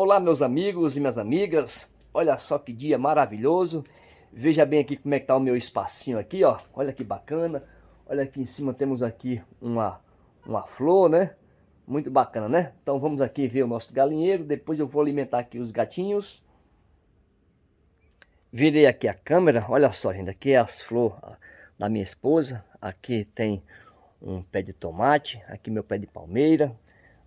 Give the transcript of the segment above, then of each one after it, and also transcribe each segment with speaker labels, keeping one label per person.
Speaker 1: Olá meus amigos e minhas amigas, olha só que dia maravilhoso. Veja bem aqui como é que tá o meu espacinho aqui, ó. Olha que bacana. Olha aqui em cima temos aqui uma, uma flor, né? Muito bacana, né? Então vamos aqui ver o nosso galinheiro. Depois eu vou alimentar aqui os gatinhos. Virei aqui a câmera. Olha só, gente. Aqui é as flores da minha esposa. Aqui tem um pé de tomate. Aqui meu pé de palmeira.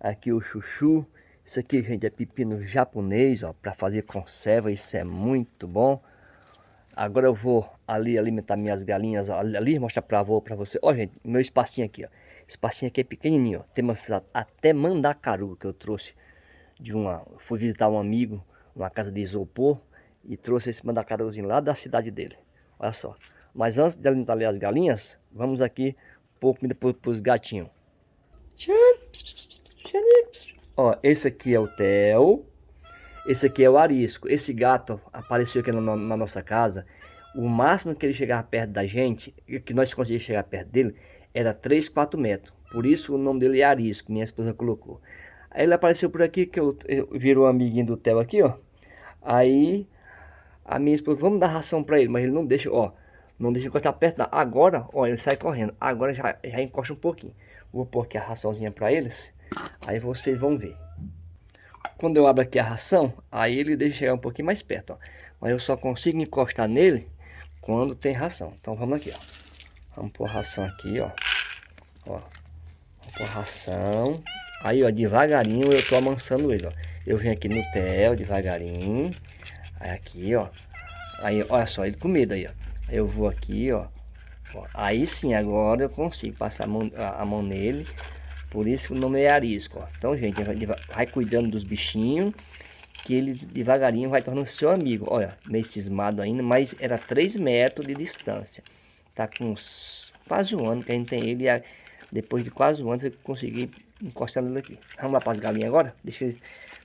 Speaker 1: Aqui o chuchu. Isso aqui, gente, é pepino japonês, ó, para fazer conserva, isso é muito bom. Agora eu vou ali alimentar minhas galinhas ali, mostrar para avô para você. Ó, gente, meu espacinho aqui, ó. Espacinho aqui é pequenininho, ó. Temos até mandacaru que eu trouxe de uma, fui visitar um amigo, uma casa de isopor e trouxe esse mandacaruzinho lá da cidade dele. Olha só. Mas antes de alimentar ali as galinhas, vamos aqui pôr comida para os gatinhos. Ó, esse aqui é o Theo. Esse aqui é o arisco. Esse gato apareceu aqui na, na, nossa casa. O máximo que ele chegava perto da gente, que nós conseguíamos chegar perto dele, era 3, 4 metros. Por isso o nome dele é arisco, minha esposa colocou. Aí ele apareceu por aqui, que eu, eu virou um amiguinho do Theo aqui, ó. Aí a minha esposa, vamos dar ração para ele, mas ele não deixa, ó. Não deixa encostar perto, não. Agora, ó, ele sai correndo. Agora já, já encosta um pouquinho. Vou pôr aqui a raçãozinha para eles. Aí vocês vão ver. Quando eu abro aqui a ração, aí ele deixa chegar um pouquinho mais perto, ó. Mas eu só consigo encostar nele quando tem ração. Então vamos aqui, ó. Vamos pôr ração aqui, ó. Ó. Vamos pôr ração. Aí, ó, devagarinho eu tô amansando ele, ó. Eu venho aqui no tel, devagarinho. Aí aqui, ó. Aí, olha só, ele com medo aí, ó. Eu vou aqui, ó. ó. Aí sim, agora eu consigo passar a mão, a mão nele. Por isso que o nome é arisco, ó. Então, gente, vai, vai cuidando dos bichinhos, que ele devagarinho vai tornando seu amigo. Olha, meio cismado ainda, mas era 3 metros de distância. Tá com uns, quase um ano que a gente tem ele. Depois de quase um ano eu consegui encostar ele aqui. Vamos lá para as galinhas agora? Deixa ele,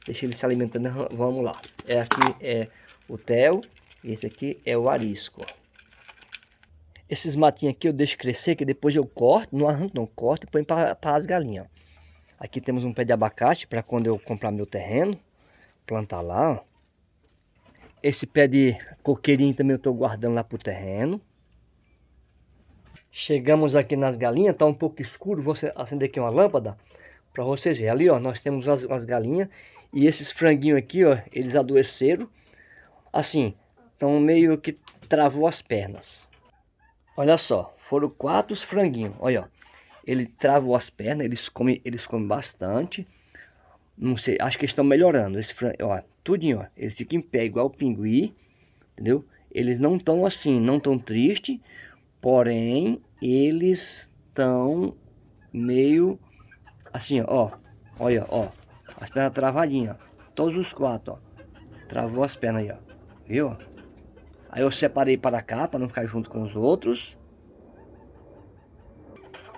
Speaker 1: deixa ele se alimentando. Vamos lá. É aqui é o Theo. Esse aqui é o arisco, ó. Esses matinhos aqui eu deixo crescer, que depois eu corto, não arranco não, corto e ponho para as galinhas. Aqui temos um pé de abacate para quando eu comprar meu terreno, plantar lá. Ó. Esse pé de coqueirinho também eu estou guardando lá para o terreno. Chegamos aqui nas galinhas, está um pouco escuro, vou acender aqui uma lâmpada para vocês verem. Ali ó, nós temos umas galinhas e esses franguinhos aqui ó, eles adoeceram. Assim, estão meio que travou as pernas. Olha só, foram quatro franguinhos. Olha, ó. Ele travou as pernas, eles comem, eles comem bastante. Não sei, acho que estão melhorando. Esse frango, ó, tudinho, ó. Eles ficam em pé igual o pinguim, entendeu? Eles não estão assim, não estão tristes. Porém, eles estão meio assim, ó. Olha, ó. As pernas travadinhas, ó. Todos os quatro, ó. Travou as pernas aí, ó. Viu? Aí eu separei para cá, para não ficar junto com os outros.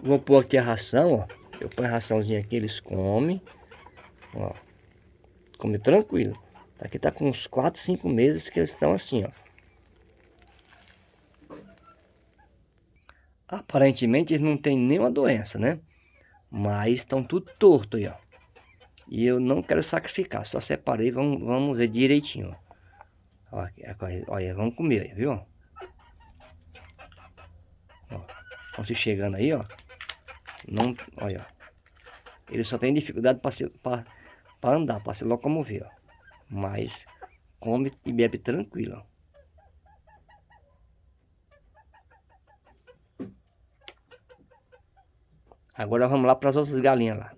Speaker 1: Vou pôr aqui a ração, ó. Eu ponho a raçãozinha aqui, eles comem. Ó. Come tranquilo. Aqui tá com uns 4, 5 meses que eles estão assim, ó. Aparentemente eles não têm nenhuma doença, né? Mas estão tudo torto aí, ó. E eu não quero sacrificar, só separei, vamos, vamos ver direitinho, ó. Olha, olha, vamos comer, viu? Ó, estão se chegando aí, ó. Não, olha, Ele só tem dificuldade para andar, para se locomover, ó. Mas come e bebe tranquilo, ó. Agora vamos lá para as outras galinhas lá.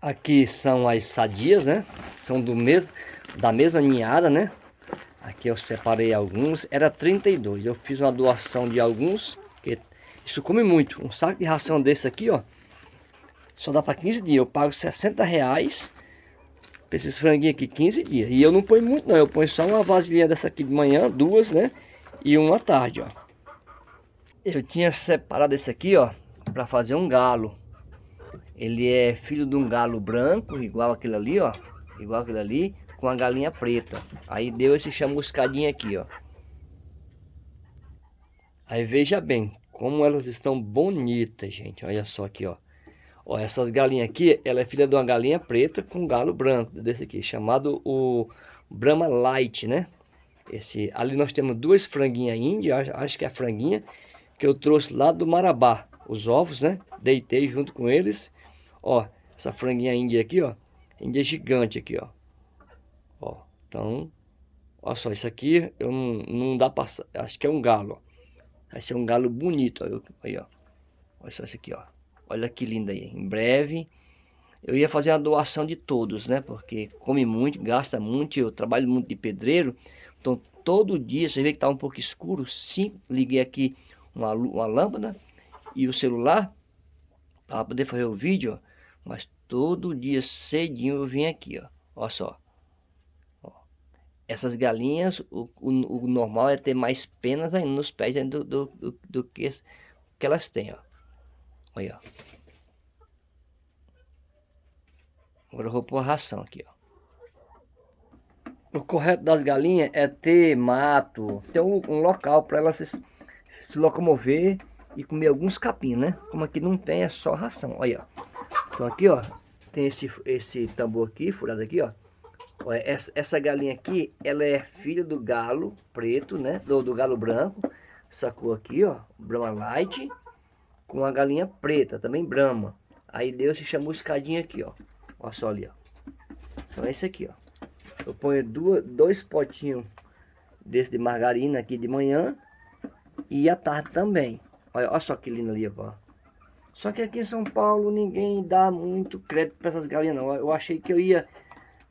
Speaker 1: Aqui são as sadias, né? São do mesmo, da mesma ninhada, né? Aqui eu separei alguns, era 32. Eu fiz uma doação de alguns, que isso come muito. Um saco de ração desse aqui, ó, só dá para 15 dias. Eu pago 60 reais para esses franguinhos aqui, 15 dias. E eu não ponho muito não, eu ponho só uma vasilhinha dessa aqui de manhã, duas, né? E uma tarde, ó. Eu tinha separado esse aqui, ó, para fazer um galo. Ele é filho de um galo branco, igual aquele ali, ó. Igual aquele ali com a galinha preta. Aí deu esse chamuscadinho aqui, ó. Aí veja bem como elas estão bonitas, gente. Olha só aqui, ó. Ó, essas galinhas aqui, ela é filha de uma galinha preta com galo branco, desse aqui, chamado o Brahma Light, né? Esse, ali nós temos duas franguinhas índias, acho que é a franguinha, que eu trouxe lá do Marabá. Os ovos, né? Deitei junto com eles. Ó, essa franguinha índia aqui, ó. Índia gigante aqui, ó. Ó, então... Olha só, isso aqui eu não, não dá pra... Acho que é um galo, ó. Vai ser um galo bonito, ó. Aí, ó. Olha só isso aqui, ó. Olha que lindo aí. Em breve... Eu ia fazer a doação de todos, né? Porque come muito, gasta muito. Eu trabalho muito de pedreiro. Então, todo dia, você vê que tá um pouco escuro. Sim, liguei aqui uma, uma lâmpada e o celular para poder fazer o vídeo, ó. Mas todo dia cedinho eu vim aqui, ó. Olha só. Essas galinhas, o, o, o, normal é ter mais penas ainda nos pés do, do, do, do que, que elas têm, ó. Olha, ó. Agora eu vou pôr a ração aqui, ó. O correto das galinhas é ter mato, ter um, um local para elas se, se, locomover e comer alguns capim, né? Como aqui não tem, é só ração. Olha, ó. Então aqui, ó, tem esse, esse tambor aqui, furado aqui, ó. Essa, essa galinha aqui, ela é filha do galo preto, né? Do, do galo branco. Sacou aqui, ó, Brahma Light, com a galinha preta, também Brahma. Aí Deus se chamou escadinha aqui, ó. Olha só ali, ó. Então é esse aqui, ó. Eu ponho duas, dois potinhos desse de margarina aqui de manhã e à tarde também. Olha, olha só que lindo ali, ó. Só que aqui em São Paulo ninguém dá muito crédito para essas galinhas não. Eu achei que eu ia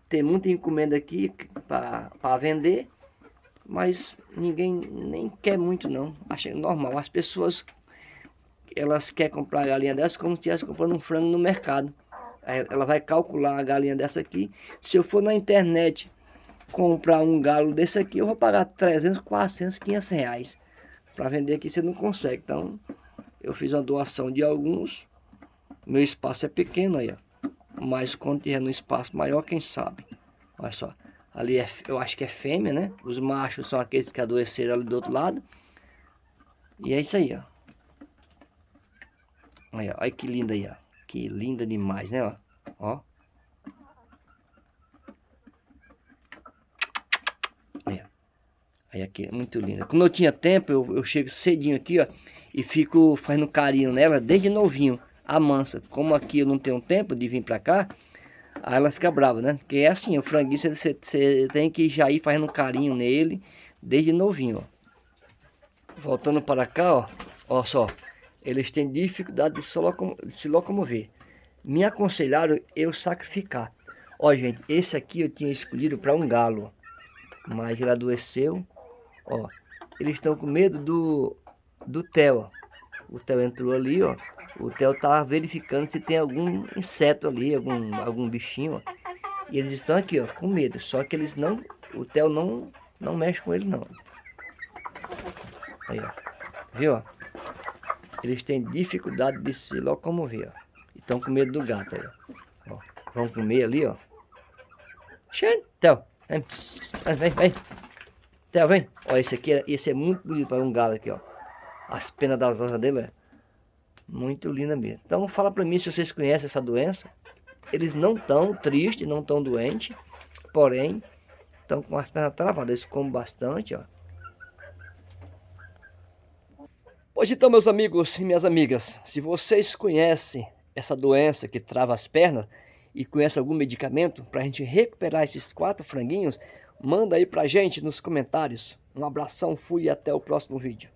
Speaker 1: ter muita encomenda aqui para vender, mas ninguém nem quer muito não. Achei normal. As pessoas elas querem comprar galinha dessa como se estivesse comprando um frango no mercado. Ela vai calcular a galinha dessa aqui. Se eu for na internet comprar um galo desse aqui, eu vou pagar 300, 400, 500 reais. Para vender aqui você não consegue. Então, eu fiz uma doação de alguns. Meu espaço é pequeno aí, ó. Mas quando tiver no espaço maior, quem sabe. Olha só. Ali é, eu acho que é fêmea, né? Os machos são aqueles que adoeceram ali do outro lado. E é isso aí, ó. Olha, olha que linda aí, ó. Que linda demais, né, ó. Ó. Olha. Aí aqui, muito linda. Quando eu tinha tempo, eu, eu chego cedinho aqui, ó. E fico fazendo carinho nela desde novinho. A mansa. Como aqui eu não tenho tempo de vir pra cá, aí ela fica brava, né? Porque é assim, o franguinho você, tem que já ir fazendo carinho nele desde novinho, ó. Voltando para cá, ó. Ó só eles têm dificuldade de se, locom se locomover. Me aconselharam eu sacrificar. Ó, gente, esse aqui eu tinha escolhido para um galo, mas ele adoeceu. Ó, eles estão com medo do, do Theo. O Theo entrou ali, ó. O Theo tá verificando se tem algum inseto ali, algum, algum bichinho, ó. E eles estão aqui, ó, com medo. Só que eles não, o Theo não, não mexe com ele, não. Aí, ó. Viu, ó? eles têm dificuldade de se locomover, ó. Estão com medo do gato aí, ó. ó. Vão comer ali, ó. Xande, Theo, vem, vem, vem. Theo, vem. Ó, esse aqui, é, esse é muito bonito para um galo aqui, ó. As penas das asas dele é muito linda mesmo. Então fala para mim se vocês conhecem essa doença. Eles não estão tristes, não estão doentes, porém estão com as pernas travadas. Eles comem bastante, ó. Pois então, meus amigos e minhas amigas, se vocês conhecem essa doença que trava as pernas e conhecem algum medicamento para a gente recuperar esses quatro franguinhos, manda aí pra gente nos comentários. Um abração, fui e até o próximo vídeo.